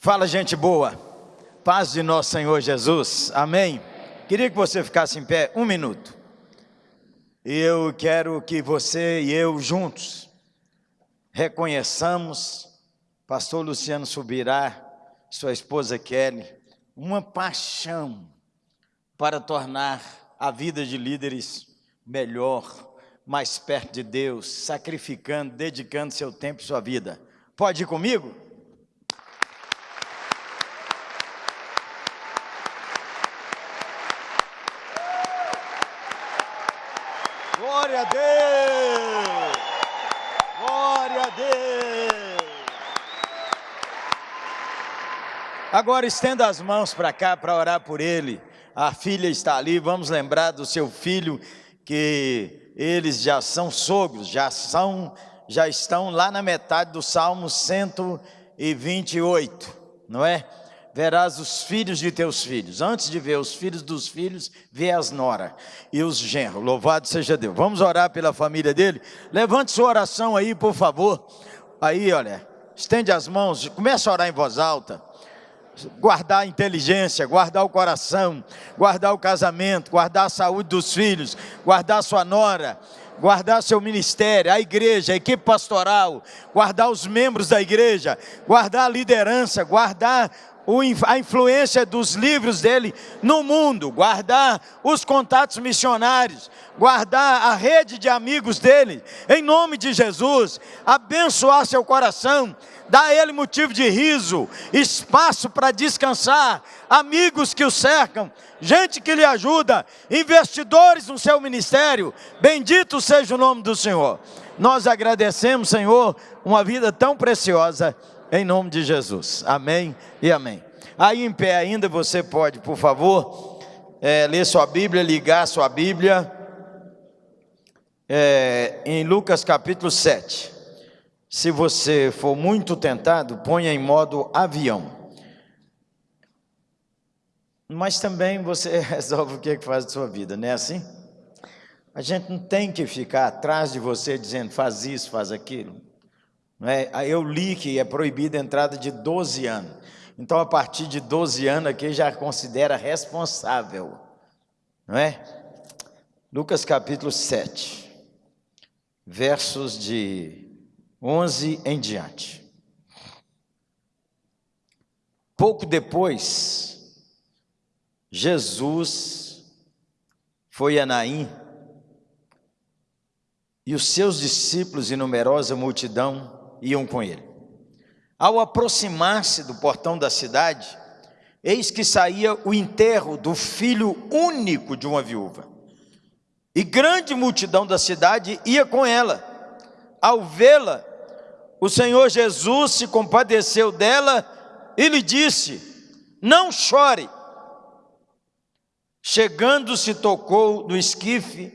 Fala, gente boa. Paz de nosso Senhor Jesus. Amém. Queria que você ficasse em pé um minuto. Eu quero que você e eu juntos reconheçamos, pastor Luciano Subirá, sua esposa Kelly, uma paixão para tornar a vida de líderes melhor, mais perto de Deus, sacrificando, dedicando seu tempo e sua vida. Pode ir comigo? Glória a Deus! Glória a Deus! Agora estenda as mãos para cá para orar por ele. A filha está ali, vamos lembrar do seu filho que eles já são sogros, já são já estão lá na metade do Salmo 128, não é? Verás os filhos de teus filhos. Antes de ver os filhos dos filhos, vê as nora e os genros. Louvado seja Deus. Vamos orar pela família dele? Levante sua oração aí, por favor. Aí, olha, estende as mãos, começa a orar em voz alta. Guardar a inteligência, guardar o coração, guardar o casamento, guardar a saúde dos filhos, guardar a sua nora, guardar seu ministério, a igreja, a equipe pastoral, guardar os membros da igreja, guardar a liderança, guardar a influência dos livros dele no mundo, guardar os contatos missionários, guardar a rede de amigos dele, em nome de Jesus, abençoar seu coração, dar a ele motivo de riso, espaço para descansar, amigos que o cercam, gente que lhe ajuda, investidores no seu ministério, bendito seja o nome do Senhor. Nós agradecemos, Senhor, uma vida tão preciosa em nome de Jesus. Amém e amém. Aí em pé ainda você pode, por favor, é, ler sua Bíblia, ligar sua Bíblia é, em Lucas capítulo 7. Se você for muito tentado, ponha em modo avião. Mas também você resolve o que, é que faz da sua vida, não é assim? A gente não tem que ficar atrás de você dizendo faz isso, faz aquilo. É? Eu li que é proibida a entrada de 12 anos. Então, a partir de 12 anos aqui já considera responsável. Não é? Lucas capítulo 7, versos de 11 em diante. Pouco depois, Jesus foi a Naim e os seus discípulos e numerosa multidão iam com ele. Ao aproximar-se do portão da cidade, eis que saía o enterro do filho único de uma viúva. E grande multidão da cidade ia com ela. Ao vê-la, o Senhor Jesus se compadeceu dela e lhe disse: Não chore. Chegando-se, tocou no esquife,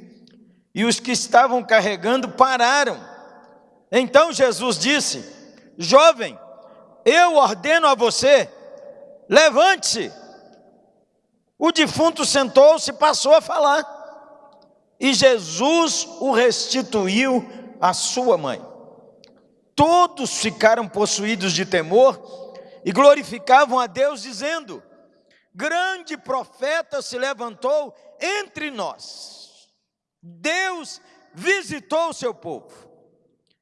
e os que estavam carregando pararam. Então Jesus disse: Jovem, eu ordeno a você, levante-se. O defunto sentou-se e passou a falar. E Jesus o restituiu à sua mãe. Todos ficaram possuídos de temor e glorificavam a Deus, dizendo: Grande profeta se levantou entre nós. Deus visitou o seu povo.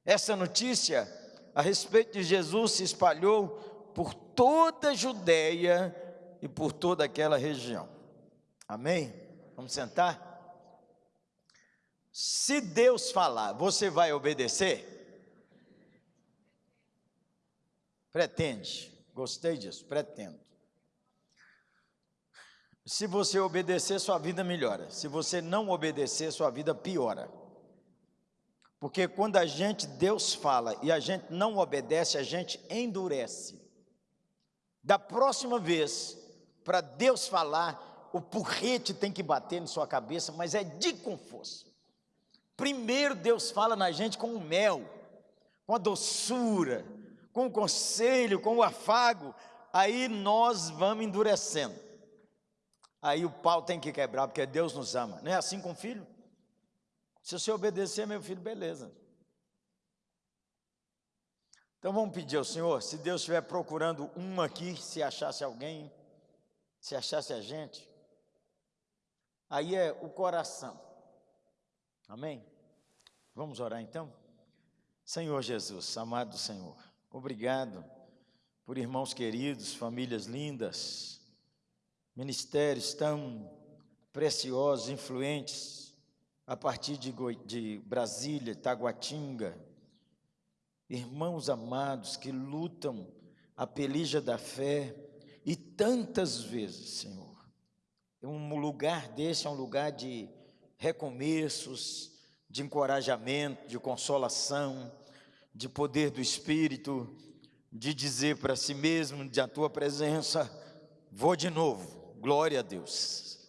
Essa notícia a respeito de Jesus se espalhou por toda a Judéia e por toda aquela região. Amém? Vamos sentar? Se Deus falar, você vai obedecer? Pretende. Gostei disso, pretendo. Se você obedecer, sua vida melhora. Se você não obedecer, sua vida piora. Porque quando a gente, Deus fala e a gente não obedece, a gente endurece. Da próxima vez, para Deus falar, o porrete tem que bater na sua cabeça, mas é de com força. Primeiro Deus fala na gente com o mel, com a doçura, com o conselho, com o afago, aí nós vamos endurecendo. Aí o pau tem que quebrar, porque Deus nos ama. Não é assim com o filho? Se você obedecer, meu filho, beleza. Então vamos pedir ao Senhor, se Deus estiver procurando uma aqui, se achasse alguém, se achasse a gente, aí é o coração. Amém? Vamos orar então? Senhor Jesus, amado Senhor, obrigado por irmãos queridos, famílias lindas, ministérios tão preciosos, influentes, a partir de, de Brasília, Taguatinga, irmãos amados que lutam a pelija da fé e tantas vezes, Senhor, um lugar desse é um lugar de recomeços, de encorajamento, de consolação, de poder do Espírito, de dizer para si mesmo, de a tua presença, vou de novo, glória a Deus.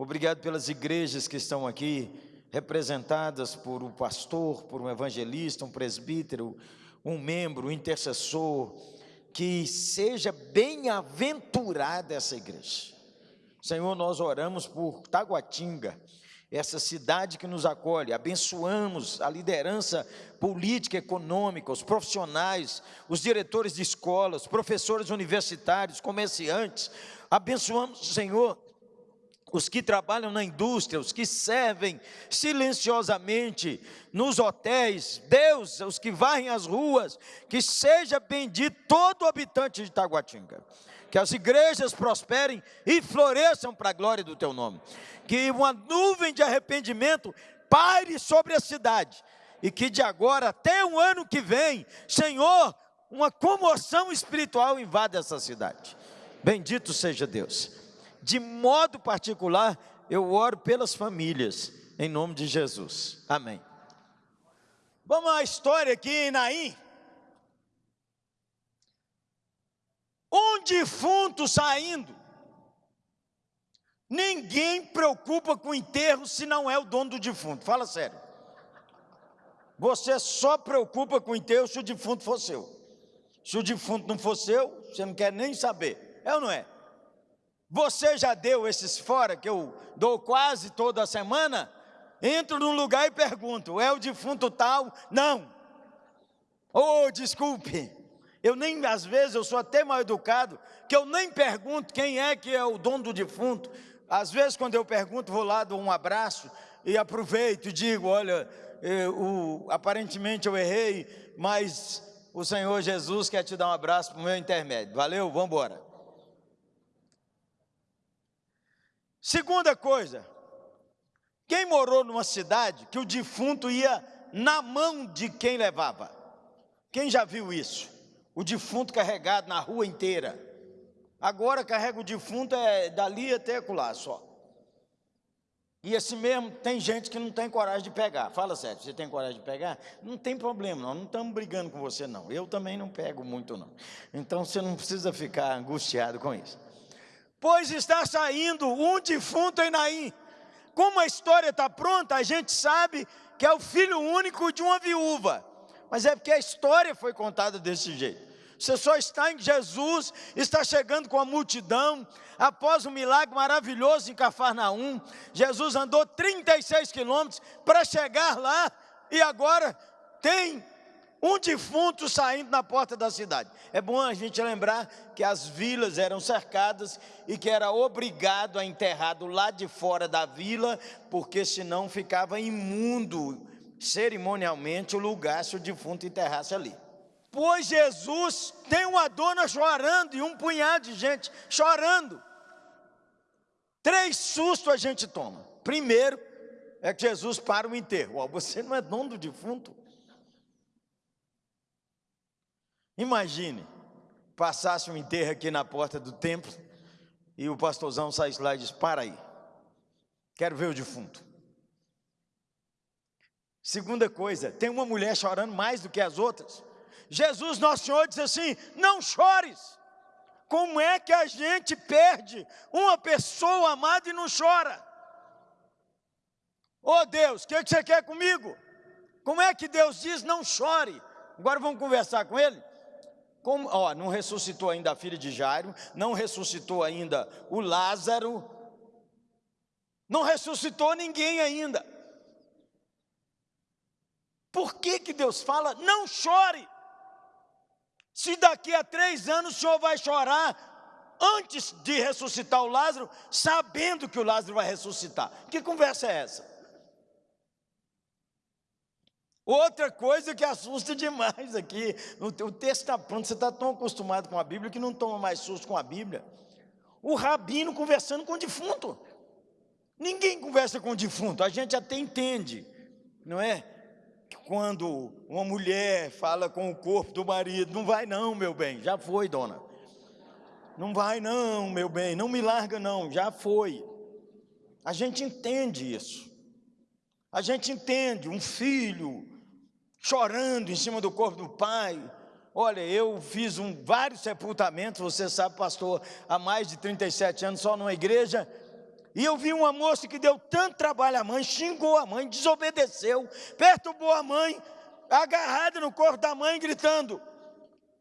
Obrigado pelas igrejas que estão aqui, representadas por um pastor, por um evangelista, um presbítero, um membro, um intercessor, que seja bem-aventurada essa igreja. Senhor, nós oramos por Taguatinga, essa cidade que nos acolhe, abençoamos a liderança política, econômica, os profissionais, os diretores de escolas, professores universitários, comerciantes, abençoamos, Senhor, os que trabalham na indústria, os que servem silenciosamente nos hotéis, Deus, os que varrem as ruas, que seja bendito todo habitante de Taguatinga, que as igrejas prosperem e floresçam para a glória do teu nome, que uma nuvem de arrependimento paire sobre a cidade, e que de agora até o ano que vem, Senhor, uma comoção espiritual invada essa cidade. Bendito seja Deus de modo particular, eu oro pelas famílias, em nome de Jesus. Amém. Vamos à história aqui em Naim. Um defunto saindo. Ninguém preocupa com o enterro se não é o dono do defunto. Fala sério. Você só preocupa com o enterro se o defunto for seu. Se o defunto não for seu, você não quer nem saber. É ou não é? Você já deu esses fora que eu dou quase toda semana? Entro num lugar e pergunto: é o defunto tal? Não. Oh, desculpe. Eu nem, às vezes, eu sou até mal educado, que eu nem pergunto quem é que é o dono do defunto. Às vezes, quando eu pergunto, vou lá, dou um abraço e aproveito e digo: olha, eu, aparentemente eu errei, mas o Senhor Jesus quer te dar um abraço para o meu intermédio. Valeu, vamos embora. Segunda coisa, quem morou numa cidade que o defunto ia na mão de quem levava? Quem já viu isso? O defunto carregado na rua inteira. Agora carrega o defunto é dali até lá só. E assim mesmo, tem gente que não tem coragem de pegar. Fala sério, você tem coragem de pegar? Não tem problema, não, não estamos brigando com você não. Eu também não pego muito não. Então você não precisa ficar angustiado com isso pois está saindo um defunto em Naim. Como a história está pronta, a gente sabe que é o filho único de uma viúva, mas é porque a história foi contada desse jeito. Você só está em Jesus, está chegando com a multidão, após um milagre maravilhoso em Cafarnaum, Jesus andou 36 quilômetros para chegar lá, e agora tem um defunto saindo na porta da cidade. É bom a gente lembrar que as vilas eram cercadas e que era obrigado a enterrar do lado de fora da vila, porque senão ficava imundo cerimonialmente o lugar se o defunto enterrasse ali. Pois Jesus tem uma dona chorando e um punhado de gente chorando. Três sustos a gente toma. Primeiro é que Jesus para o enterro. você não é dono do defunto? Imagine, passasse um enterro aqui na porta do templo e o pastorzão saísse lá e disse: Para aí, quero ver o defunto. Segunda coisa, tem uma mulher chorando mais do que as outras. Jesus, nosso Senhor, disse assim: Não chores. Como é que a gente perde uma pessoa amada e não chora? Oh Deus, o que, que você quer comigo? Como é que Deus diz não chore? Agora vamos conversar com ele? Como, ó, não ressuscitou ainda a filha de Jairo, não ressuscitou ainda o Lázaro, não ressuscitou ninguém ainda. Por que, que Deus fala, não chore? Se daqui a três anos o senhor vai chorar antes de ressuscitar o Lázaro, sabendo que o Lázaro vai ressuscitar. Que conversa é essa? Outra coisa que assusta demais aqui, o texto está pronto, você está tão acostumado com a Bíblia que não toma mais susto com a Bíblia. O rabino conversando com o defunto. Ninguém conversa com o defunto, a gente até entende, não é? quando uma mulher fala com o corpo do marido, não vai não, meu bem, já foi, dona. Não vai não, meu bem, não me larga não, já foi. A gente entende isso. A gente entende um filho chorando em cima do corpo do pai. Olha, eu fiz um, vários sepultamentos, você sabe, pastor, há mais de 37 anos só numa igreja, e eu vi uma moça que deu tanto trabalho à mãe, xingou a mãe, desobedeceu, perturbou a mãe, agarrada no corpo da mãe, gritando: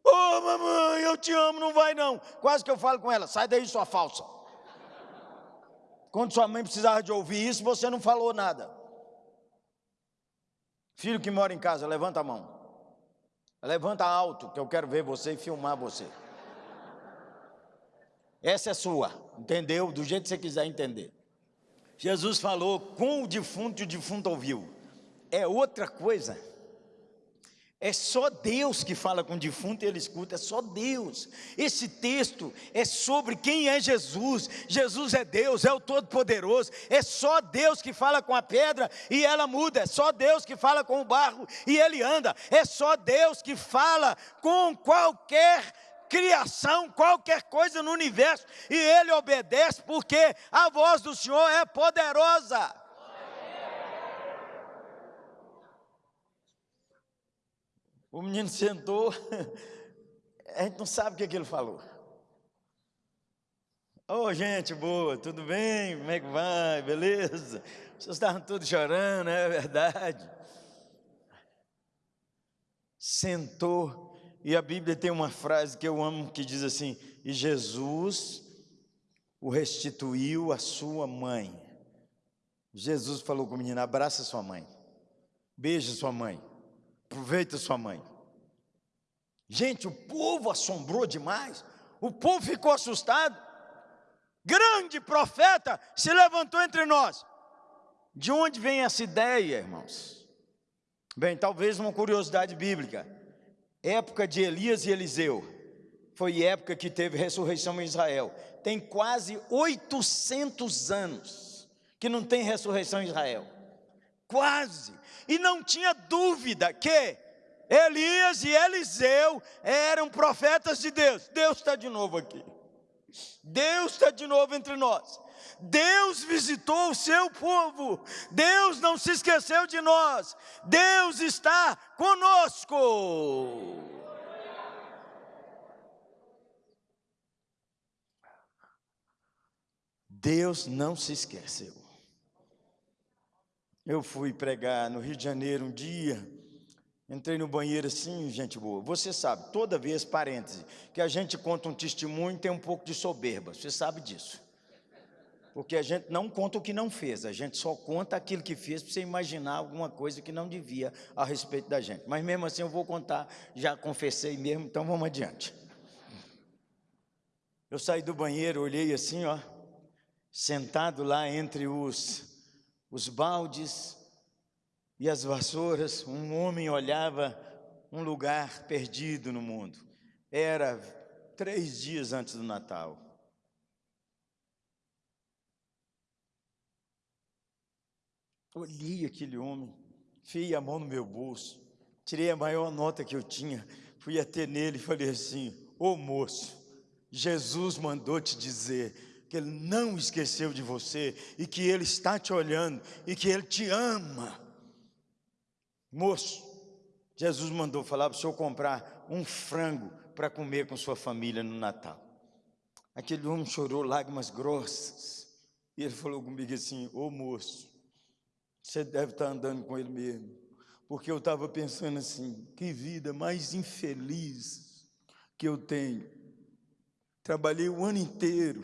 Ô oh, mamãe, eu te amo, não vai não. Quase que eu falo com ela: sai daí, sua falsa. Quando sua mãe precisava de ouvir isso, você não falou nada. Filho que mora em casa, levanta a mão. Levanta alto, que eu quero ver você e filmar você. Essa é sua, entendeu? Do jeito que você quiser entender. Jesus falou com o defunto e o defunto ouviu. É outra coisa. É só Deus que fala com o defunto e ele escuta, é só Deus. Esse texto é sobre quem é Jesus. Jesus é Deus, é o Todo-Poderoso. É só Deus que fala com a pedra e ela muda. É só Deus que fala com o barro e ele anda. É só Deus que fala com qualquer criação, qualquer coisa no universo, e ele obedece porque a voz do Senhor é poderosa. O menino sentou, a gente não sabe o que, é que ele falou. Ô oh, gente boa, tudo bem? Como é que vai? Beleza? Vocês estavam todos chorando, é verdade. Sentou e a Bíblia tem uma frase que eu amo que diz assim: E Jesus o restituiu à sua mãe. Jesus falou com o menino: abraça sua mãe, beija sua mãe, aproveita sua mãe. Gente, o povo assombrou demais, o povo ficou assustado. Grande profeta se levantou entre nós. De onde vem essa ideia, irmãos? Bem, talvez uma curiosidade bíblica época de Elias e Eliseu, foi época que teve ressurreição em Israel. Tem quase 800 anos que não tem ressurreição em Israel. Quase. E não tinha dúvida que Elias e Eliseu eram profetas de Deus. Deus está de novo aqui. Deus está de novo entre nós. Deus visitou o seu povo, Deus não se esqueceu de nós, Deus está conosco. Deus não se esqueceu. Eu fui pregar no Rio de Janeiro um dia, entrei no banheiro assim, gente boa. Você sabe, toda vez, parêntese, que a gente conta um testemunho tem um pouco de soberba, você sabe disso. Porque a gente não conta o que não fez, a gente só conta aquilo que fez para você imaginar alguma coisa que não devia a respeito da gente. Mas mesmo assim eu vou contar, já confessei mesmo, então vamos adiante. Eu saí do banheiro, olhei assim, ó, sentado lá entre os, os baldes e as vassouras, um homem olhava um lugar perdido no mundo. Era três dias antes do Natal. Olhei aquele homem, fiei a mão no meu bolso, tirei a maior nota que eu tinha, fui até nele e falei assim: Ô moço, Jesus mandou te dizer que Ele não esqueceu de você e que Ele está te olhando e que Ele te ama. Moço, Jesus mandou falar para o senhor comprar um frango para comer com sua família no Natal. Aquele homem chorou lágrimas grossas e ele falou comigo assim: Ô moço, você deve estar andando com ele mesmo. Porque eu estava pensando assim, que vida mais infeliz que eu tenho. Trabalhei o ano inteiro,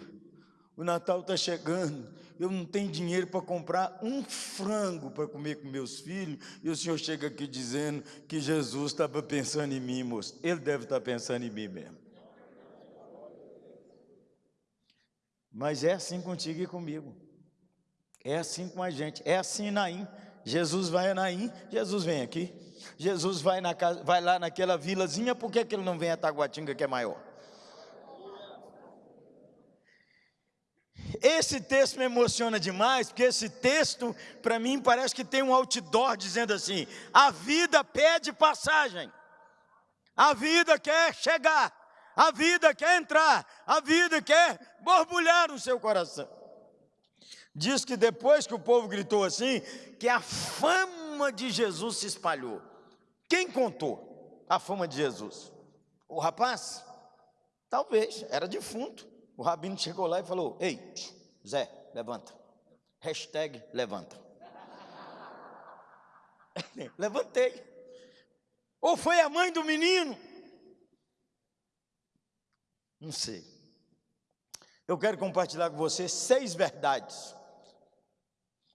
o Natal está chegando, eu não tenho dinheiro para comprar um frango para comer com meus filhos, e o senhor chega aqui dizendo que Jesus estava pensando em mim, moço. Ele deve estar pensando em mim mesmo. Mas é assim contigo e comigo. É assim com a gente. É assim Naim. Jesus vai a Naim, Jesus vem aqui. Jesus vai, na casa, vai lá naquela vilazinha, por que, que ele não vem a Taguatinga que é maior? Esse texto me emociona demais, porque esse texto, para mim, parece que tem um outdoor dizendo assim: a vida pede passagem, a vida quer chegar, a vida quer entrar, a vida quer borbulhar no seu coração. Diz que depois que o povo gritou assim, que a fama de Jesus se espalhou. Quem contou a fama de Jesus? O rapaz? Talvez, era defunto. O rabino chegou lá e falou: Ei, Zé, levanta. Hashtag levanta. Levantei. Ou foi a mãe do menino? Não sei. Eu quero compartilhar com você seis verdades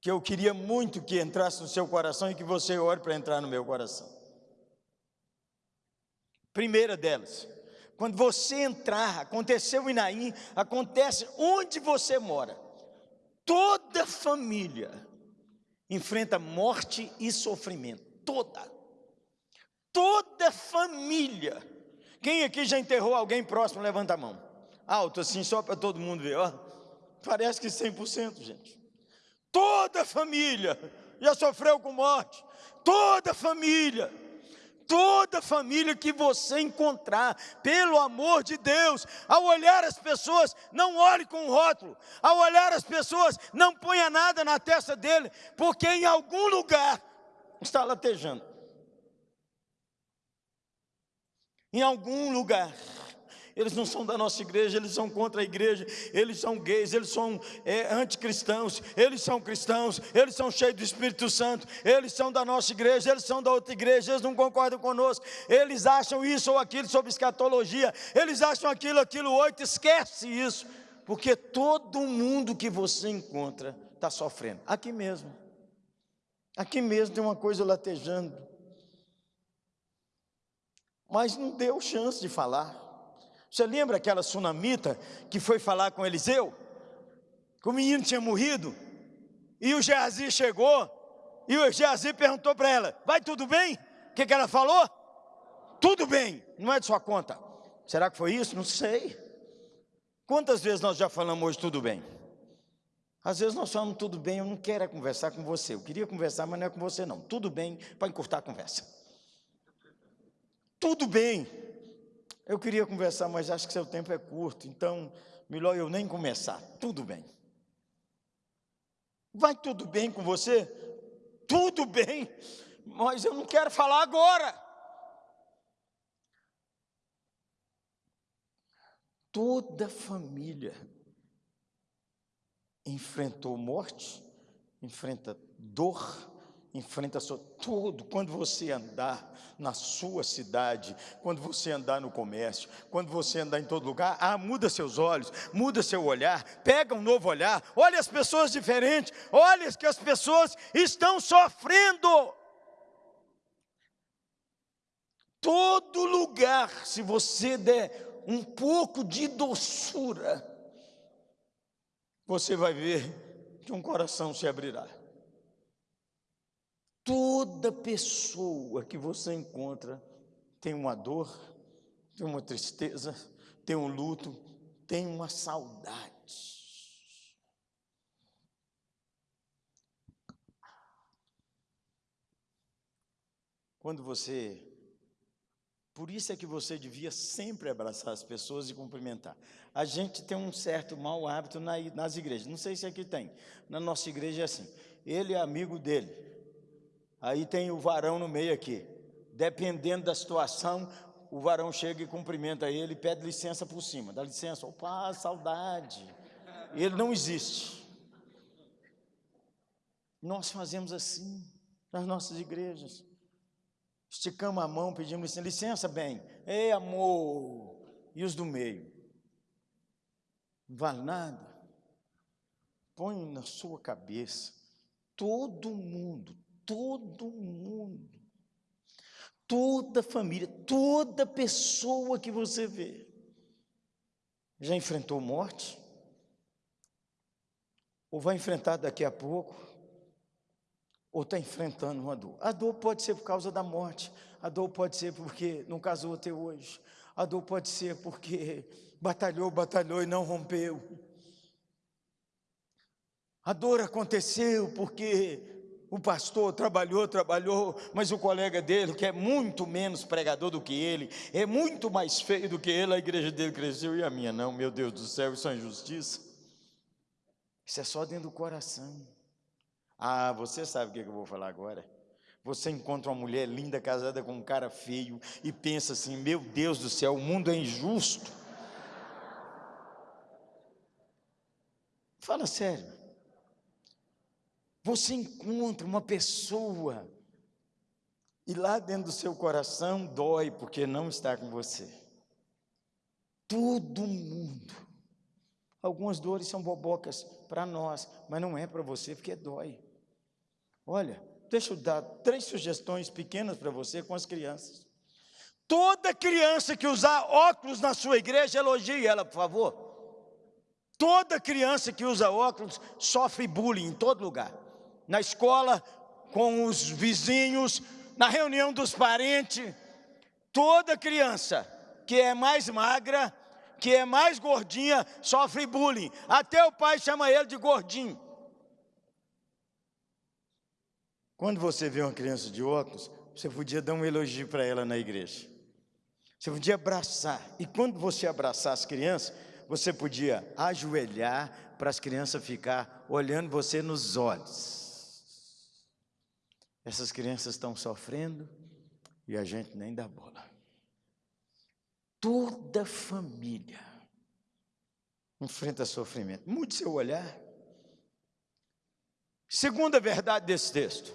que eu queria muito que entrasse no seu coração e que você ore para entrar no meu coração. Primeira delas, quando você entrar, aconteceu em Naim, acontece onde você mora. Toda família enfrenta morte e sofrimento. Toda. Toda família. Quem aqui já enterrou alguém próximo? Levanta a mão. Alto assim, só para todo mundo ver. Ó. Parece que 100%, gente. Toda família já sofreu com morte. Toda família toda família que você encontrar, pelo amor de Deus, ao olhar as pessoas, não olhe com rótulo, ao olhar as pessoas, não ponha nada na testa dele, porque em algum lugar está latejando. Em algum lugar eles não são da nossa igreja, eles são contra a igreja, eles são gays, eles são é, anticristãos, eles são cristãos, eles são cheios do Espírito Santo, eles são da nossa igreja, eles são da outra igreja, eles não concordam conosco, eles acham isso ou aquilo sobre escatologia, eles acham aquilo, aquilo, oito, esquece isso, porque todo mundo que você encontra está sofrendo, aqui mesmo, aqui mesmo tem uma coisa latejando, mas não deu chance de falar. Você lembra aquela sunamita que foi falar com Eliseu? Que o menino tinha morrido. E o Geazi chegou. E o Geazi perguntou para ela: Vai tudo bem? O que, que ela falou? Tudo bem. Não é de sua conta. Será que foi isso? Não sei. Quantas vezes nós já falamos hoje tudo bem? Às vezes nós falamos tudo bem, eu não quero é conversar com você. Eu queria conversar, mas não é com você não. Tudo bem para encurtar a conversa. Tudo bem. Eu queria conversar, mas acho que seu tempo é curto, então melhor eu nem começar. Tudo bem. Vai tudo bem com você? Tudo bem, mas eu não quero falar agora. Toda família enfrentou morte, enfrenta dor, enfrenta sua, tudo. Quando você andar na sua cidade, quando você andar no comércio, quando você andar em todo lugar, ah, muda seus olhos, muda seu olhar, pega um novo olhar, olha as pessoas diferentes, olha que as pessoas estão sofrendo. Todo lugar, se você der um pouco de doçura, você vai ver que um coração se abrirá. Toda pessoa que você encontra tem uma dor, tem uma tristeza, tem um luto, tem uma saudade. Quando você. Por isso é que você devia sempre abraçar as pessoas e cumprimentar. A gente tem um certo mau hábito nas igrejas. Não sei se aqui tem. Na nossa igreja é assim. Ele é amigo dele. Aí tem o varão no meio aqui. Dependendo da situação, o varão chega e cumprimenta ele, pede licença por cima. Dá licença, opa, saudade. Ele não existe. Nós fazemos assim nas nossas igrejas. Esticamos a mão, pedimos licença, licença, bem. Ei, amor. E os do meio? Não vale nada. põe na sua cabeça, todo mundo, todo mundo, toda família, toda pessoa que você vê, já enfrentou morte? Ou vai enfrentar daqui a pouco? Ou está enfrentando uma dor? A dor pode ser por causa da morte, a dor pode ser porque não casou até hoje, a dor pode ser porque batalhou, batalhou e não rompeu. A dor aconteceu porque o pastor trabalhou, trabalhou, mas o colega dele, que é muito menos pregador do que ele, é muito mais feio do que ele, a igreja dele cresceu e a minha não, meu Deus do céu, isso é injustiça. Isso é só dentro do coração. Ah, você sabe o que eu vou falar agora? Você encontra uma mulher linda casada com um cara feio e pensa assim: meu Deus do céu, o mundo é injusto. Fala sério. Você encontra uma pessoa e lá dentro do seu coração dói porque não está com você. Todo mundo. Algumas dores são bobocas para nós, mas não é para você porque dói. Olha, deixa eu dar três sugestões pequenas para você com as crianças. Toda criança que usar óculos na sua igreja, elogie ela, por favor. Toda criança que usa óculos sofre bullying em todo lugar na escola, com os vizinhos, na reunião dos parentes. Toda criança que é mais magra, que é mais gordinha, sofre bullying. Até o pai chama ele de gordinho. Quando você vê uma criança de óculos, você podia dar um elogio para ela na igreja. Você podia abraçar. E quando você abraçar as crianças, você podia ajoelhar para as crianças ficar olhando você nos olhos. Essas crianças estão sofrendo e a gente nem dá bola. Toda família enfrenta sofrimento. Mude seu olhar. Segunda verdade desse texto: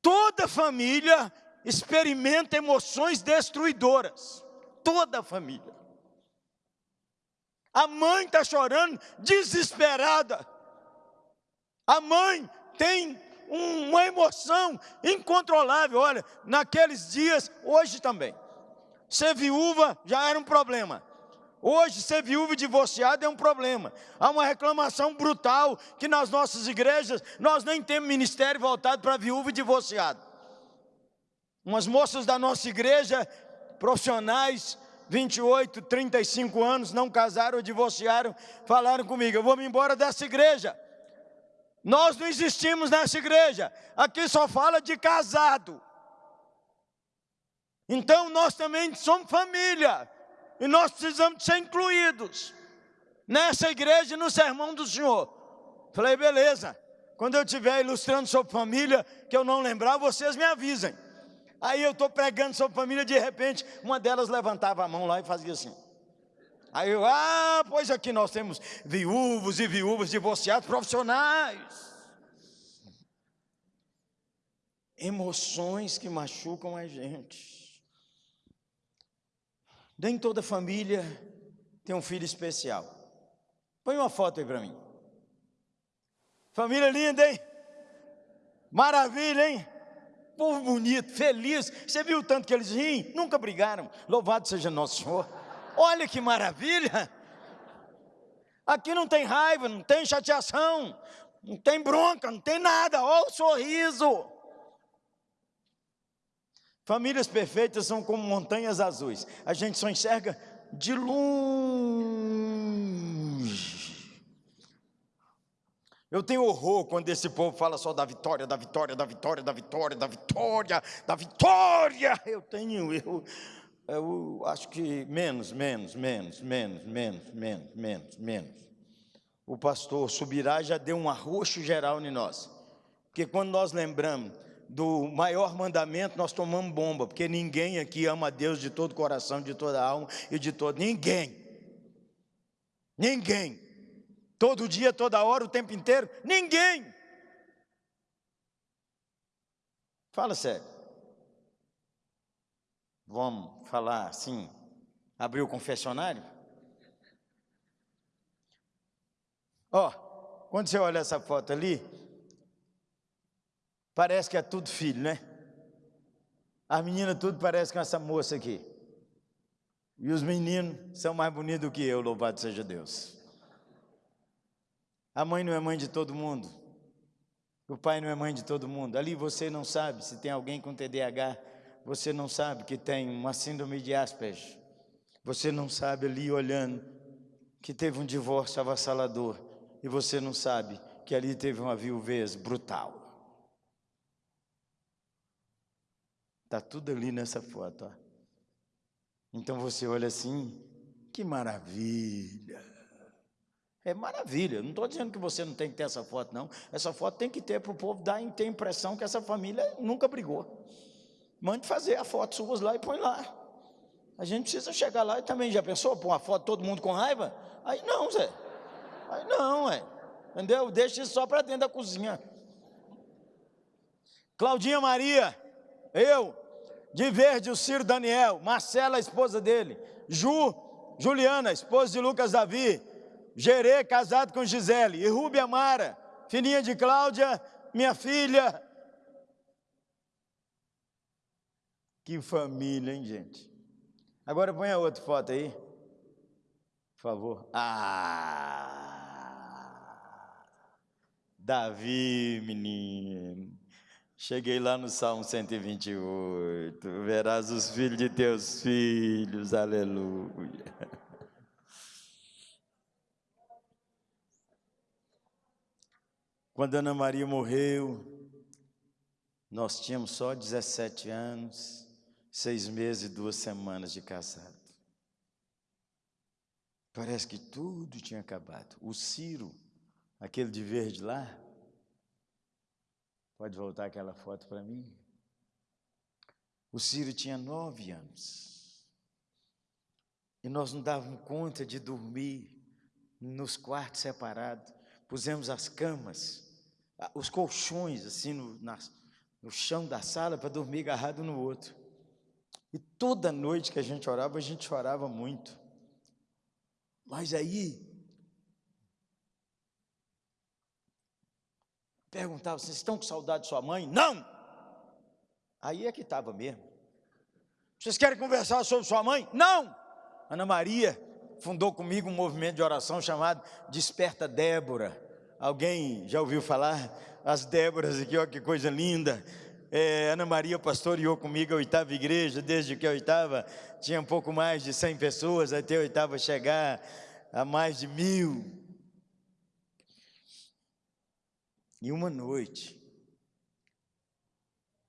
toda família experimenta emoções destruidoras. Toda família. A mãe está chorando, desesperada. A mãe tem uma emoção incontrolável. Olha, naqueles dias, hoje também. Ser viúva já era um problema. Hoje, ser viúva e divorciado é um problema. Há uma reclamação brutal que nas nossas igrejas nós nem temos ministério voltado para viúva e divorciado. Umas moças da nossa igreja, profissionais, 28, 35 anos, não casaram ou divorciaram, falaram comigo: eu vou me embora dessa igreja. Nós não existimos nessa igreja, aqui só fala de casado. Então nós também somos família, e nós precisamos ser incluídos nessa igreja e no sermão do Senhor. Falei, beleza, quando eu estiver ilustrando sobre família, que eu não lembrar, vocês me avisem. Aí eu estou pregando sobre família, de repente, uma delas levantava a mão lá e fazia assim. Aí eu, ah, pois aqui nós temos viúvos e viúvas divorciados profissionais. Emoções que machucam a gente. Nem toda família tem um filho especial. Põe uma foto aí para mim. Família linda, hein? Maravilha, hein? Povo bonito, feliz. Você viu o tanto que eles riem? Nunca brigaram. Louvado seja nosso Senhor. Olha que maravilha! Aqui não tem raiva, não tem chateação, não tem bronca, não tem nada, olha o sorriso. Famílias perfeitas são como montanhas azuis, a gente só enxerga de longe. Eu tenho horror quando esse povo fala só da vitória, da vitória, da vitória, da vitória, da vitória, da vitória. Eu tenho, eu, eu acho que menos, menos, menos, menos, menos, menos, menos, menos. O pastor subirá já deu um arroxo geral em nós. Porque quando nós lembramos do maior mandamento, nós tomamos bomba, porque ninguém aqui ama a Deus de todo coração, de toda alma e de todo. Ninguém. Ninguém. Todo dia, toda hora, o tempo inteiro. Ninguém. Fala sério. Vamos falar assim, abrir o confessionário? Ó, oh, quando você olha essa foto ali, parece que é tudo filho, né? As meninas tudo parece com essa moça aqui. E os meninos são mais bonitos do que eu, louvado seja Deus. A mãe não é mãe de todo mundo. O pai não é mãe de todo mundo. Ali você não sabe se tem alguém com TDAH. Você não sabe que tem uma síndrome de Asperger. Você não sabe ali olhando que teve um divórcio avassalador. E você não sabe que ali teve uma viuvez brutal. Está tudo ali nessa foto. Ó. Então você olha assim, que maravilha. É maravilha. Não estou dizendo que você não tem que ter essa foto, não. Essa foto tem que ter para o povo dar a impressão que essa família nunca brigou. Mande fazer a foto suas lá e põe lá. A gente precisa chegar lá e também já pensou, pôr uma foto todo mundo com raiva? Aí não, Zé. Aí não, é. Entendeu? Deixa isso só para dentro da cozinha. Claudinha Maria, eu, de verde o Ciro Daniel, Marcela, a esposa dele, Ju, Juliana, esposa de Lucas Davi, Gerê, casado com Gisele, e Rúbia Mara, filhinha de Cláudia, minha filha. Que família, hein, gente? Agora põe a outra foto aí. Por favor. Ah! Davi, menino. Cheguei lá no Salmo 128. Verás os filhos de teus filhos. Aleluia. Quando Ana Maria morreu, nós tínhamos só 17 anos seis meses e duas semanas de casado. Parece que tudo tinha acabado. O Ciro, aquele de verde lá, pode voltar aquela foto para mim? O Ciro tinha nove anos. E nós não dávamos conta de dormir nos quartos separados. Pusemos as camas, os colchões assim no, na, no chão da sala para dormir agarrado no outro. E toda noite que a gente orava, a gente chorava muito. Mas aí, perguntava, vocês estão com saudade de sua mãe? Não! Aí é que estava mesmo. Vocês querem conversar sobre sua mãe? Não! Ana Maria fundou comigo um movimento de oração chamado Desperta Débora. Alguém já ouviu falar? As Déboras aqui, ó, que coisa linda. É, Ana Maria pastoreou comigo a oitava igreja, desde que a oitava tinha um pouco mais de 100 pessoas, até a oitava chegar a mais de mil. E uma noite,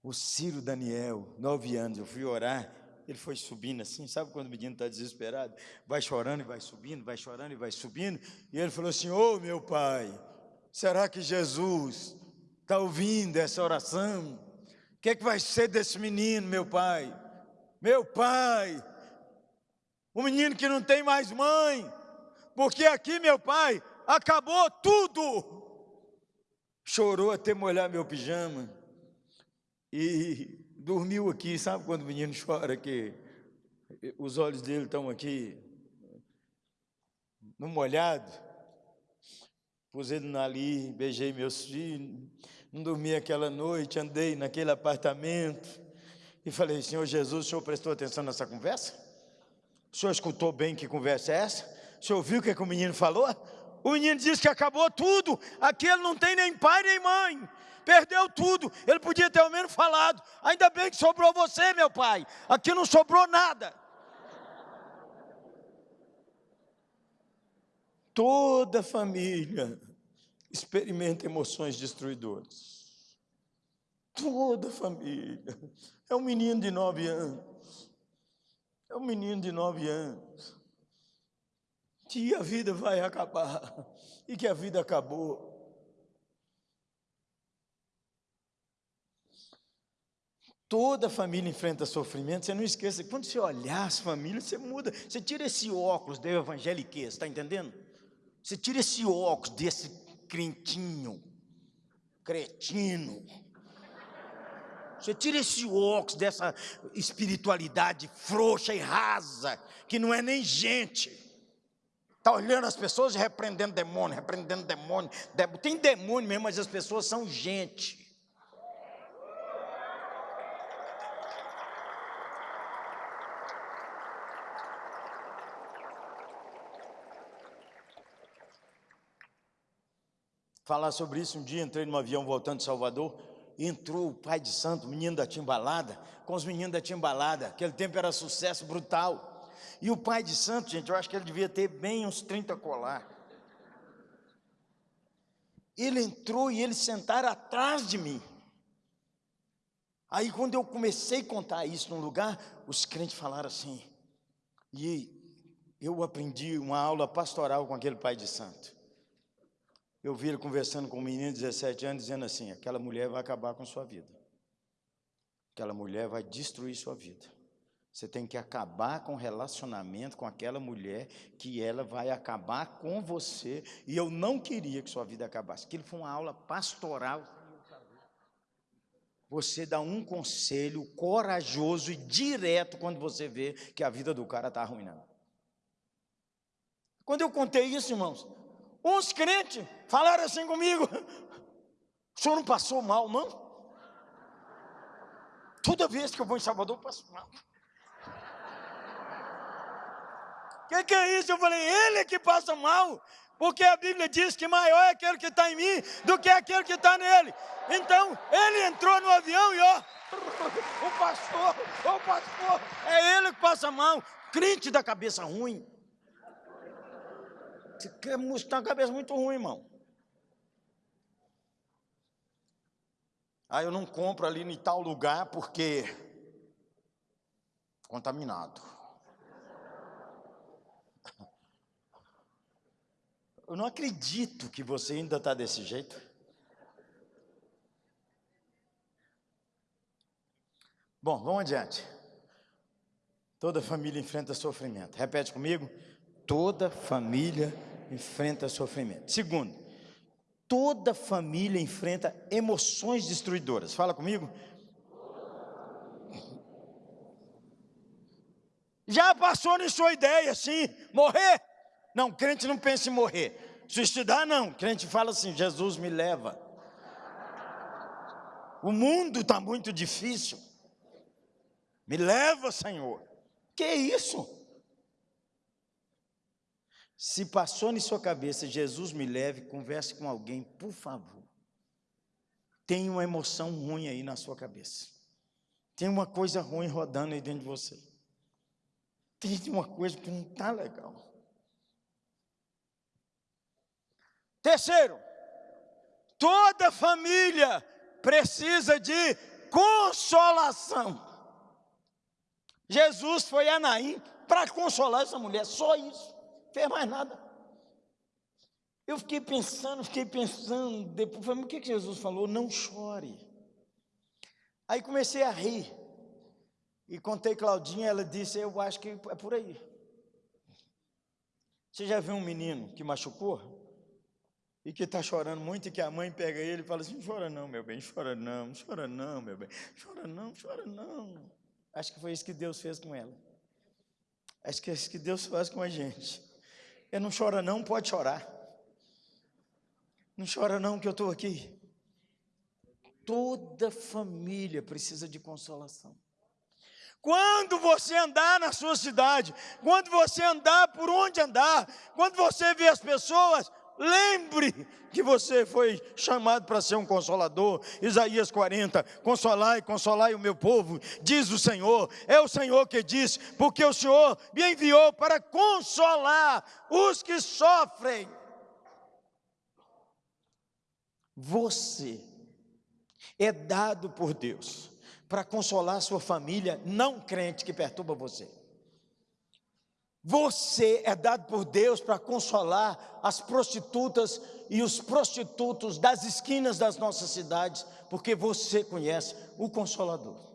o Ciro Daniel, nove anos, eu fui orar, ele foi subindo assim, sabe quando o menino está desesperado? Vai chorando e vai subindo, vai chorando e vai subindo, e ele falou assim: Ô oh, meu pai, será que Jesus está ouvindo essa oração? Que, é que vai ser desse menino, meu pai? Meu pai, o menino que não tem mais mãe, porque aqui, meu pai, acabou tudo. Chorou até molhar meu pijama e dormiu aqui. Sabe quando o menino chora que os olhos dele estão aqui no molhado? Pus ele ali, beijei meus filhos não dormi aquela noite, andei naquele apartamento e falei, Senhor Jesus, o Senhor prestou atenção nessa conversa? O Senhor escutou bem que conversa é essa? O Senhor ouviu o que, é que o menino falou? O menino disse que acabou tudo, aquele não tem nem pai nem mãe, perdeu tudo, ele podia ter ao menos falado, ainda bem que sobrou você, meu pai, aqui não sobrou nada. Toda família experimenta emoções destruidoras. Toda a família. É um menino de nove anos. É um menino de nove anos. Que a vida vai acabar. E que a vida acabou. Toda família enfrenta sofrimento. Você não esqueça, quando você olhar as famílias, você muda. Você tira esse óculos da evangeliquez, está entendendo? Você tira esse óculos desse crentinho, cretino. Você tira esse óculos dessa espiritualidade frouxa e rasa, que não é nem gente. Está olhando as pessoas e repreendendo demônio, repreendendo demônio. Tem demônio mesmo, mas as pessoas são gente. Falar sobre isso um dia, entrei num avião voltando de Salvador, entrou o pai de santo, menino da timbalada, com os meninos da timbalada, aquele tempo era sucesso brutal. E o pai de santo, gente, eu acho que ele devia ter bem uns 30 colar. Ele entrou e eles sentaram atrás de mim. Aí quando eu comecei a contar isso num lugar, os crentes falaram assim, e eu aprendi uma aula pastoral com aquele pai de santo. Eu vi ele conversando com um menino de 17 anos, dizendo assim: aquela mulher vai acabar com sua vida. Aquela mulher vai destruir sua vida. Você tem que acabar com o relacionamento com aquela mulher, que ela vai acabar com você. E eu não queria que sua vida acabasse. Aquilo foi uma aula pastoral. Você dá um conselho corajoso e direto quando você vê que a vida do cara está arruinando. Quando eu contei isso, irmãos, Uns crentes falaram assim comigo: o senhor não passou mal, não? Toda vez que eu vou em Salvador, eu passo mal. O que, que é isso? Eu falei, ele é que passa mal, porque a Bíblia diz que maior é aquele que está em mim do que aquele que está nele. Então, ele entrou no avião e ó, o pastor, o pastor, é ele que passa mal, crente da cabeça ruim. Você quer mostrar uma cabeça muito ruim, irmão. Ah, eu não compro ali em tal lugar porque contaminado. Eu não acredito que você ainda está desse jeito. Bom, vamos adiante. Toda família enfrenta sofrimento. Repete comigo. Toda família enfrenta sofrimento. Segundo, toda família enfrenta emoções destruidoras. Fala comigo. Já passou na sua ideia assim, morrer? Não, crente não pensa em morrer. Suicidar não, crente fala assim, Jesus me leva. O mundo está muito difícil. Me leva, Senhor. Que isso? Se passou na sua cabeça, Jesus me leve, converse com alguém, por favor. Tem uma emoção ruim aí na sua cabeça. Tem uma coisa ruim rodando aí dentro de você. Tem uma coisa que não está legal. Terceiro, toda família precisa de consolação. Jesus foi a Naim para consolar essa mulher, só isso fez mais nada. Eu fiquei pensando, fiquei pensando, depois falei, o que Jesus falou? Não chore. Aí comecei a rir. E contei Claudinha, ela disse, eu acho que é por aí. Você já viu um menino que machucou? E que está chorando muito e que a mãe pega ele e fala assim, chora não, meu bem, chora não, chora não, meu bem, chora não, chora não. Acho que foi isso que Deus fez com ela. Acho que é isso que Deus faz com a gente. Eu não chora não, pode chorar. Não chora não que eu estou aqui. Toda família precisa de consolação. Quando você andar na sua cidade, quando você andar por onde andar, quando você vê as pessoas, Lembre que você foi chamado para ser um consolador. Isaías 40, consolai, consolai o meu povo, diz o Senhor. É o Senhor que diz, porque o Senhor me enviou para consolar os que sofrem. Você é dado por Deus para consolar sua família não crente que perturba você. Você é dado por Deus para consolar as prostitutas e os prostitutos das esquinas das nossas cidades, porque você conhece o Consolador.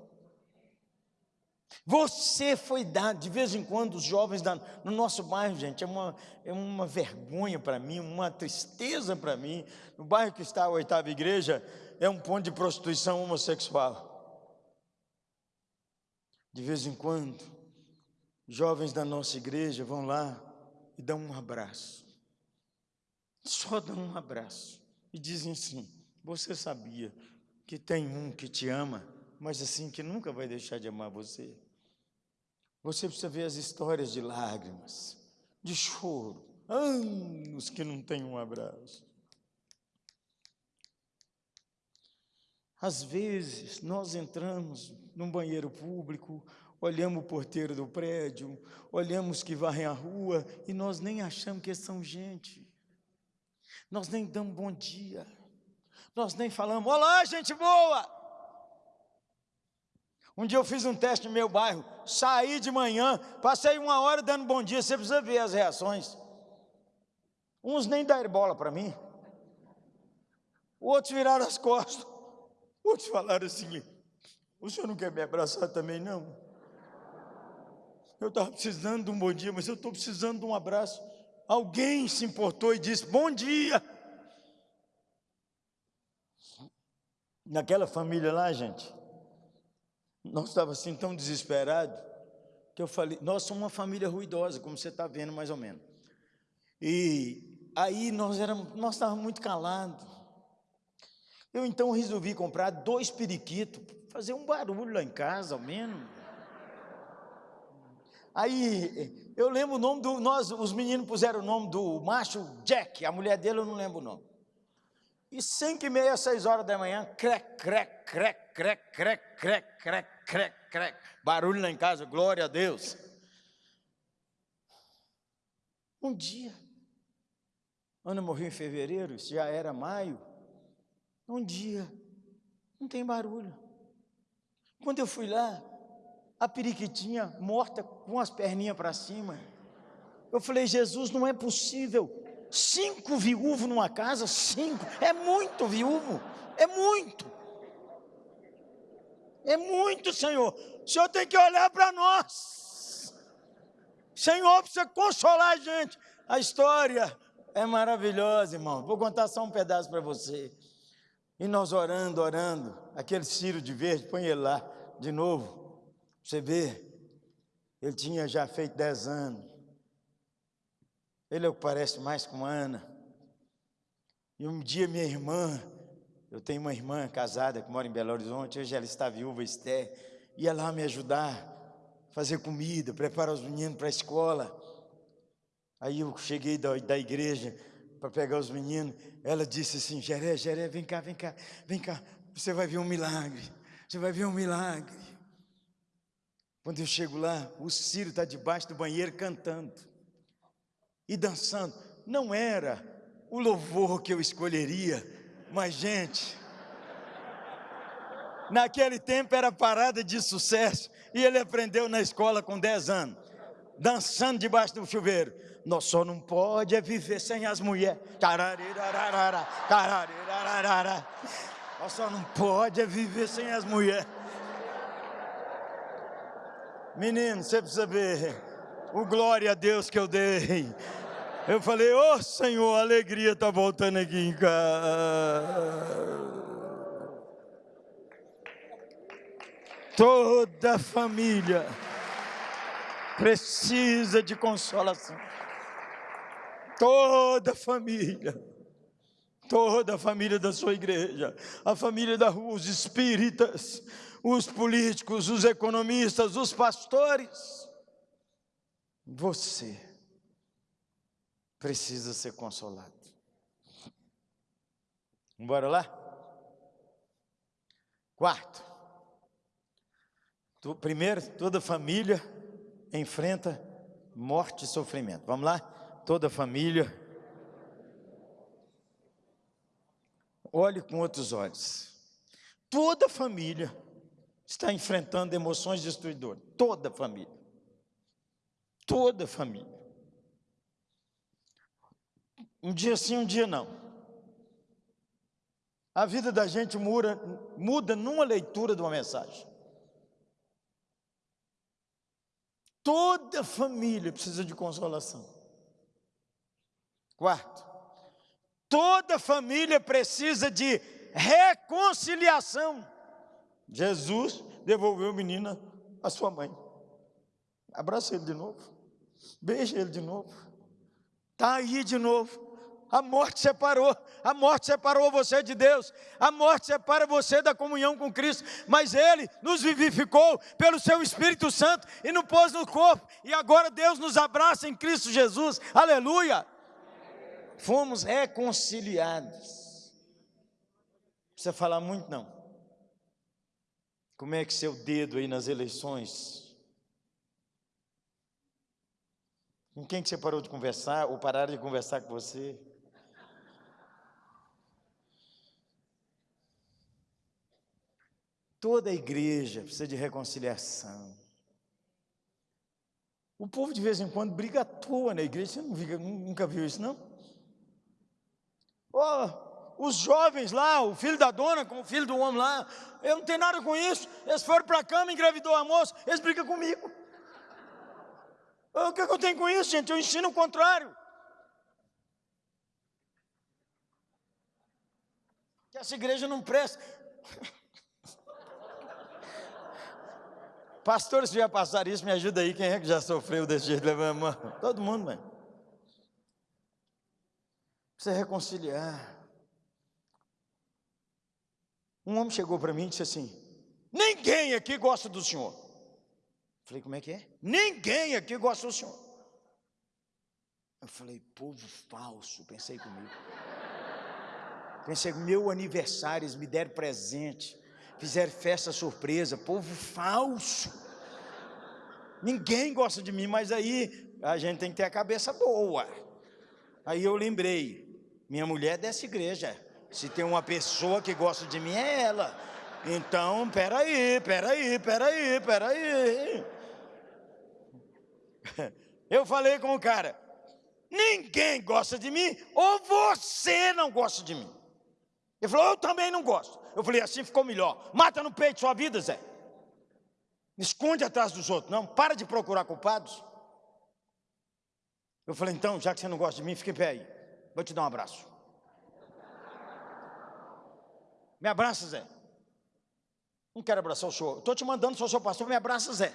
Você foi dado, de vez em quando, os jovens da, no nosso bairro, gente, é uma, é uma vergonha para mim, uma tristeza para mim. No bairro que está a oitava igreja, é um ponto de prostituição homossexual. De vez em quando, jovens da nossa igreja vão lá e dão um abraço. Só dão um abraço e dizem assim: Você sabia que tem um que te ama, mas assim que nunca vai deixar de amar você? Você precisa ver as histórias de lágrimas, de choro, anos que não tem um abraço. Às vezes, nós entramos num banheiro público, olhamos o porteiro do prédio, olhamos que varrem a rua e nós nem achamos que são gente. Nós nem damos bom dia. Nós nem falamos, olá, gente boa! Um dia eu fiz um teste no meu bairro, saí de manhã, passei uma hora dando bom dia, você precisa ver as reações. Uns nem deram bola para mim, outros viraram as costas, outros falaram assim: o senhor não quer me abraçar também, não? Eu estava precisando de um bom dia, mas eu estou precisando de um abraço. Alguém se importou e disse: Bom dia. Naquela família lá, gente, nós estávamos assim tão desesperados, que eu falei: Nós somos uma família ruidosa, como você está vendo mais ou menos. E aí nós, éramos, nós estávamos muito calados. Eu então resolvi comprar dois periquitos, fazer um barulho lá em casa, ao menos. Aí eu lembro o nome do. Nós, os meninos puseram o nome do macho Jack, a mulher dele eu não lembro o nome. E cinco e meia, seis horas da manhã, crec, crec, crec, crec, crec, crec, crec, crec, crec. Barulho lá em casa, glória a Deus. Um dia, Ana morreu em fevereiro, isso já era maio. Um dia, não tem barulho. Quando eu fui lá, a periquitinha morta com as perninhas para cima. Eu falei, Jesus, não é possível. Cinco viúvos numa casa, cinco, é muito viúvo, é muito. É muito, Senhor. O Senhor tem que olhar para nós. Senhor precisa consolar a gente. A história é maravilhosa, irmão. Vou contar só um pedaço para você. E nós orando, orando, aquele Ciro de verde, põe ele lá de novo. Você vê, ele tinha já feito dez anos. Ele é o que parece mais com Ana. E um dia minha irmã, eu tenho uma irmã casada que mora em Belo Horizonte, hoje ela está viúva, Esther, ia lá me ajudar, fazer comida, preparar os meninos para a escola. Aí eu cheguei da, da igreja, para pegar os meninos, ela disse assim: Jeré, Jeré, vem cá, vem cá, vem cá, você vai ver um milagre, você vai ver um milagre. Quando eu chego lá, o Ciro está debaixo do banheiro cantando e dançando. Não era o louvor que eu escolheria, mas, gente, naquele tempo era parada de sucesso e ele aprendeu na escola com 10 anos, dançando debaixo do chuveiro. Nós só não pode é viver sem as mulheres. Nós só não pode é viver sem as mulheres. Menino, você precisa ver o glória a Deus que eu dei. Eu falei, ô oh, Senhor, a alegria está voltando aqui em casa. Toda família precisa de consolação toda família, toda a família da sua igreja, a família da rua, os espíritas, os políticos, os economistas, os pastores. Você precisa ser consolado. Bora lá? Quarto. Primeiro, toda família enfrenta morte e sofrimento. Vamos lá? toda família. Olhe com outros olhos. Toda família está enfrentando emoções destruidoras. Toda a família. Toda a família. Um dia sim, um dia não. A vida da gente muda, muda numa leitura de uma mensagem. Toda família precisa de consolação. Quarto, toda família precisa de reconciliação. Jesus devolveu o menino à sua mãe. Abraça ele de novo. Beija ele de novo. Está aí de novo. A morte separou, a morte separou você de Deus, a morte separa você da comunhão com Cristo, mas Ele nos vivificou pelo Seu Espírito Santo e nos pôs no corpo, e agora Deus nos abraça em Cristo Jesus, aleluia. Fomos reconciliados. Não precisa falar muito, não. Como é que seu dedo aí nas eleições? Com quem que você parou de conversar ou pararam de conversar com você? Toda a igreja precisa de reconciliação. O povo de vez em quando briga à toa na igreja. Você nunca viu isso, não? Oh, os jovens lá, o filho da dona com o filho do homem lá, eu não tenho nada com isso. Eles foram para a cama, engravidou a moça, eles brigam comigo. O que, é que eu tenho com isso, gente? Eu ensino o contrário. Que essa igreja não presta. Pastores, se já passar isso, me ajuda aí. Quem é que já sofreu desse jeito? Levanta a mão. Todo mundo, mãe. Precisa reconciliar. Um homem chegou para mim e disse assim: Ninguém aqui gosta do senhor. Falei, como é que é? Ninguém aqui gosta do senhor. Eu falei, povo falso, pensei comigo. Pensei, meu aniversário, eles me deram presente fizeram festa surpresa, povo falso. Ninguém gosta de mim, mas aí a gente tem que ter a cabeça boa. Aí eu lembrei, minha mulher é dessa igreja. Se tem uma pessoa que gosta de mim, é ela. Então, peraí, peraí, peraí, peraí. Eu falei com o cara, ninguém gosta de mim, ou você não gosta de mim. Ele falou, eu também não gosto. Eu falei, assim ficou melhor. Mata no peito sua vida, Zé. Esconde atrás dos outros. Não, para de procurar culpados. Eu falei, então, já que você não gosta de mim, fique em pé aí. Vou te dar um abraço. Me abraça, Zé. Não quero abraçar o senhor. Estou te mandando, sou seu pastor, me abraça, Zé.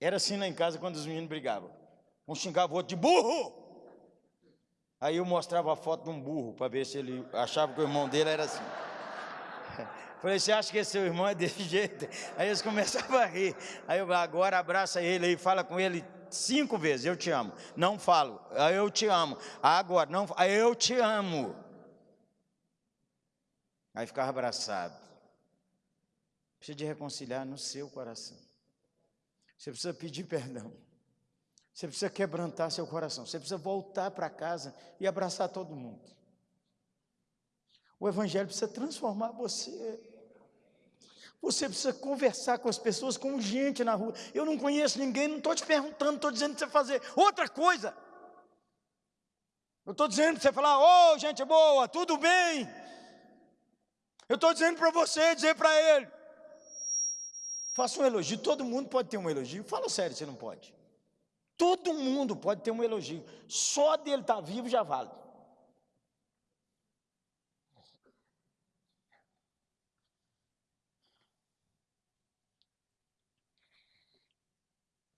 Era assim lá em casa quando os meninos brigavam. Um xingava o outro de burro. Aí eu mostrava a foto de um burro para ver se ele achava que o irmão dele era assim. Falei, você acha que esse seu irmão é desse jeito? Aí eles começavam a rir. Aí eu agora abraça ele aí, fala com ele cinco vezes, eu te amo. Não falo, eu te amo. Agora, não, eu te amo. Aí ficava abraçado. Precisa de reconciliar no seu coração. Você precisa pedir perdão. Você precisa quebrantar seu coração. Você precisa voltar para casa e abraçar todo mundo. O Evangelho precisa transformar você. Você precisa conversar com as pessoas, com gente na rua. Eu não conheço ninguém, não estou te perguntando, estou dizendo para você fazer outra coisa. Eu estou dizendo para você falar, ô oh, gente boa, tudo bem? Eu estou dizendo para você, dizer para ele. Faça um elogio, todo mundo pode ter um elogio. Fala sério, você não pode. Todo mundo pode ter um elogio. Só dele estar tá vivo já vale.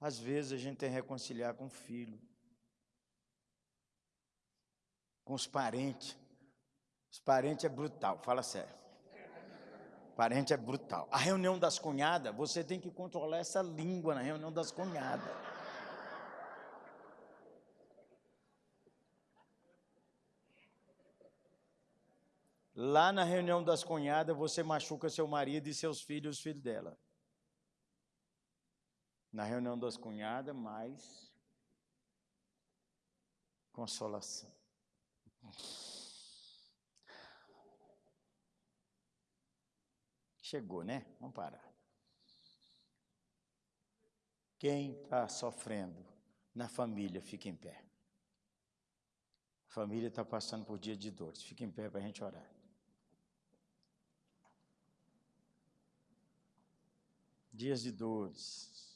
Às vezes a gente tem que reconciliar com o filho, com os parentes. Os parentes é brutal, fala sério. Parente é brutal. A reunião das cunhadas, você tem que controlar essa língua na reunião das cunhadas. Lá na reunião das cunhadas, você machuca seu marido e seus filhos, os filhos dela. Na reunião das cunhadas, mais consolação. Chegou, né? Vamos parar. Quem está sofrendo na família, fica em pé. A família está passando por dia de dores. Fica em pé para a gente orar. dias de dores.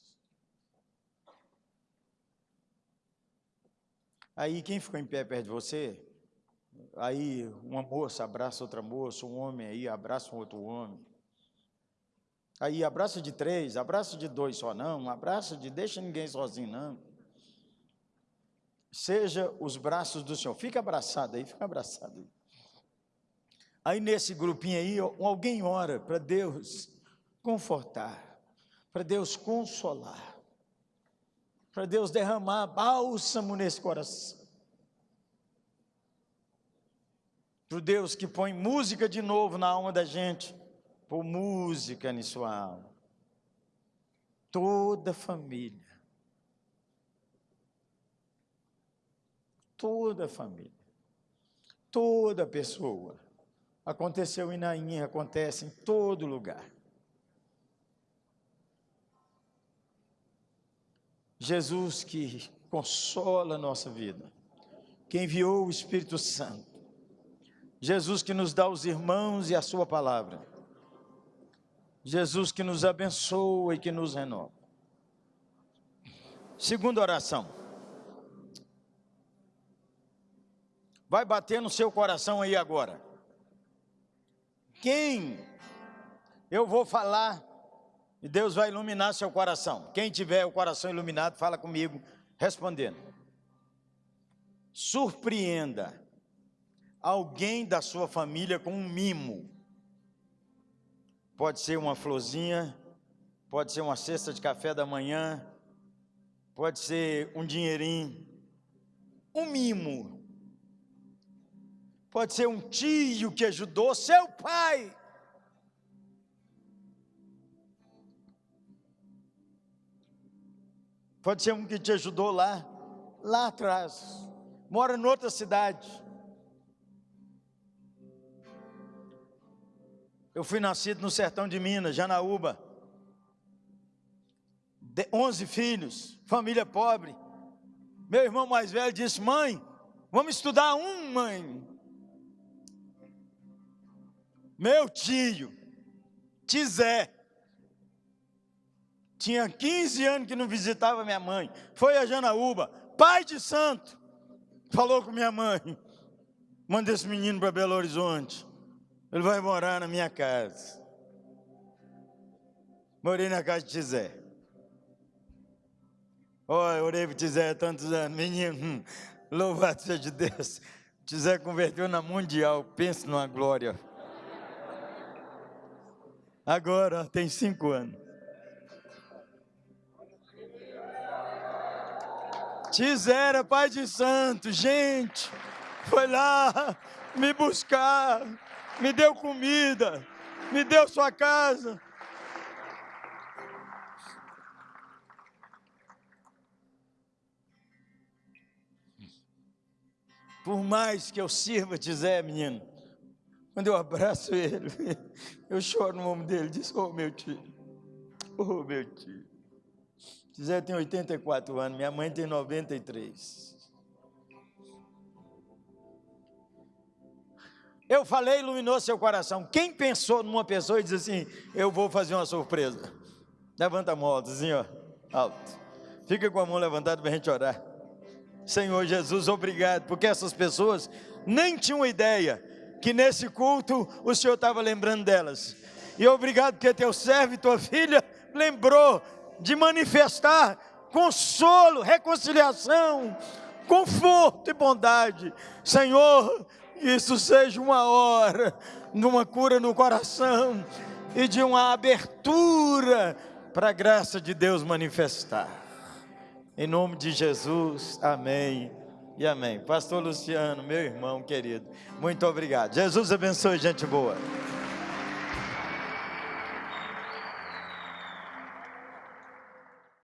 Aí quem ficou em pé perto de você, aí uma moça abraça outra moça, um homem aí abraça um outro homem. Aí abraço de três, abraço de dois só não, abraço de deixa ninguém sozinho não. seja os braços do Senhor. Fica abraçado aí, fica abraçado aí. Aí nesse grupinho aí, alguém ora para Deus confortar, para Deus consolar, para Deus derramar bálsamo nesse coração. Para o Deus que põe música de novo na alma da gente, pôr música em sua alma. Toda família. Toda família. Toda pessoa. Aconteceu em Naim, acontece em todo lugar. Jesus que consola a nossa vida, que enviou o Espírito Santo, Jesus que nos dá os irmãos e a sua palavra, Jesus que nos abençoa e que nos renova. Segunda oração. Vai bater no seu coração aí agora. Quem eu vou falar e Deus vai iluminar seu coração. Quem tiver o coração iluminado, fala comigo, respondendo. Surpreenda alguém da sua família com um mimo. Pode ser uma florzinha, pode ser uma cesta de café da manhã, pode ser um dinheirinho, um mimo. Pode ser um tio que ajudou seu pai Pode ser um que te ajudou lá, lá atrás. Mora em outra cidade. Eu fui nascido no sertão de Minas, Janaúba. De 11 filhos, família pobre. Meu irmão mais velho disse: Mãe, vamos estudar um, mãe. Meu tio, Tizé, tinha 15 anos que não visitava minha mãe. Foi a Janaúba, pai de santo. Falou com minha mãe: manda esse menino para Belo Horizonte. Ele vai morar na minha casa. Morei na casa de Tizé. Olha, orei para Tizé há tantos anos. Menino, hum, louvado seja Deus. Tizé converteu na mundial. Pense numa glória. Agora tem cinco anos. Tizera, pai de santo, gente, foi lá me buscar, me deu comida, me deu sua casa. Por mais que eu sirva Tizé, menino, quando eu abraço ele, eu choro no ombro dele, diz, oh meu tio, oh meu tio. Zé tem 84 anos, minha mãe tem 93. Eu falei, iluminou seu coração. Quem pensou numa pessoa e disse assim: Eu vou fazer uma surpresa? Levanta a mão alto, assim, ó, alto. Fica com a mão levantada para a gente orar. Senhor Jesus, obrigado, porque essas pessoas nem tinham ideia que nesse culto o Senhor estava lembrando delas. E obrigado porque teu servo e tua filha lembrou de manifestar consolo, reconciliação, conforto e bondade. Senhor, isso seja uma hora de uma cura no coração e de uma abertura para a graça de Deus manifestar. Em nome de Jesus, amém e amém. Pastor Luciano, meu irmão querido, muito obrigado. Jesus abençoe, gente boa.